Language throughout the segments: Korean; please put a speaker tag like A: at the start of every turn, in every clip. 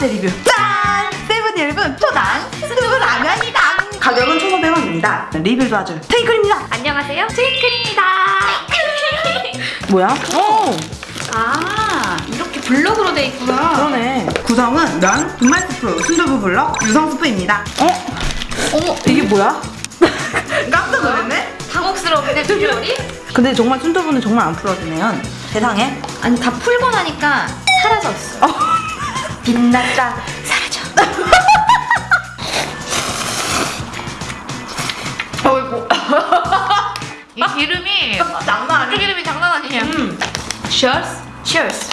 A: 번째 리뷰 짠! 세븐일레븐 초당 순두부 라면이다 가격은 1,500원입니다 리뷰도 아주 테이클입니다
B: 안녕하세요. 트윙클입니다.
A: 뭐야? 오!
B: 아, 이렇게 블록으로 돼 있구나.
A: 그러네 구성은 면, 분말 스프, 순두부 블럭, 유성 스프입니다 어?
B: 어머,
A: 이게 뭐야? 깜짝 놀랐네?
B: 당혹스러운데 비주얼이?
A: 근데 정말 순두부는 정말 안 풀어지네요 세상에
B: 아니, 다 풀고 나니까 사라졌어.
A: 어.
B: 빛났다, 사라져.
A: 어이구
B: 이 기름이,
A: 장난
B: 이 기름이 장난 아니냐.
A: 음.
B: Cheers. Cheers.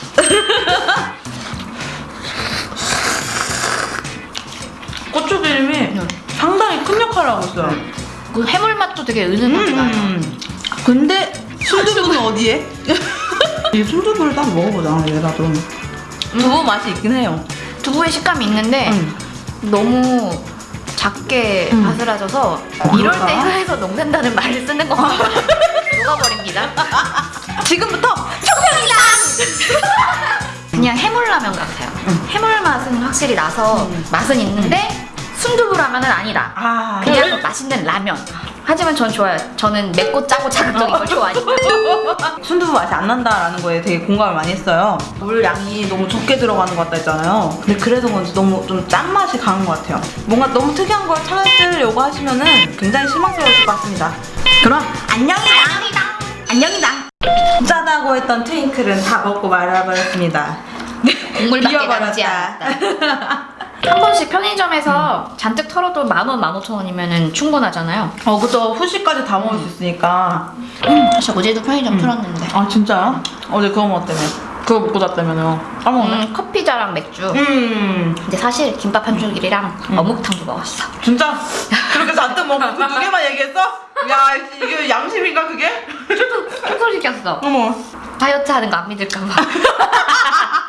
A: 고추 기름이
B: 음.
A: 상당히 큰 역할을 하고 있어요
B: 그 해물 맛도 되게 은은하게 나요.
A: 음. 근데 순두부는 어디에? 이 순두부를 따로 먹어보자 얘가 좀 두부 맛이 있긴 해요
B: 두부의 식감이 있는데
A: 음.
B: 너무 작게
A: 음.
B: 바스라져서
A: 어,
B: 이럴 때? 혀에서 녹는다는 말을 쓰는 것 같아요. 녹아버립니다.
A: 지금부터
B: 그냥 해물라면 같아요.
A: 음.
B: 해물 맛은 확실히 나서
A: 음.
B: 맛은 있는데 순두부 라면은 아니다.
A: 아
B: 그냥 맛있는 라면. 하지만 전 좋아요. 저는 맵고 짜고 자극적인 걸 좋아하니까.
A: 순두부 맛이 안 난다라는 거에 되게 공감을 많이 했어요 물 양이 너무 적게 들어가는 것 같다 했잖아요 근데 그래서 그런지 너무 좀 짠맛이 강한 것 같아요 뭔가 너무 특이한 걸 찾으려고 하시면 은 굉장히 실망스러우실 것 같습니다 그럼 안녕이당 안녕이당 짜다고 했던 트윙클은 다 먹고 말아버렸습니다
B: 국물밖에
A: 비워버렸다.
B: 남지 않았다. 한 번씩 편의점에서 잔뜩 털어도 만 원, 만 오천 원이면 충분하잖아요.
A: 어 그쵸 후식까지 다 먹을 수 있으니까
B: 저 어제도 편의점 풀었는데.
A: 아 진짜요? 어제 그거 먹었다며 그거 먹고 잤다며요 까먹네
B: 음, 커피자랑 맥주.
A: 음
B: 근데 사실 김밥 한 줄기랑 어묵탕도 먹었어.
A: 진짜? 그렇게 잔뜩 먹고 그 두 개만 얘기했어? 야 이게 양심인가 그게?
B: 총소리 꼈어.
A: 어머
B: 다이어트 하는 거 안 믿을까 봐.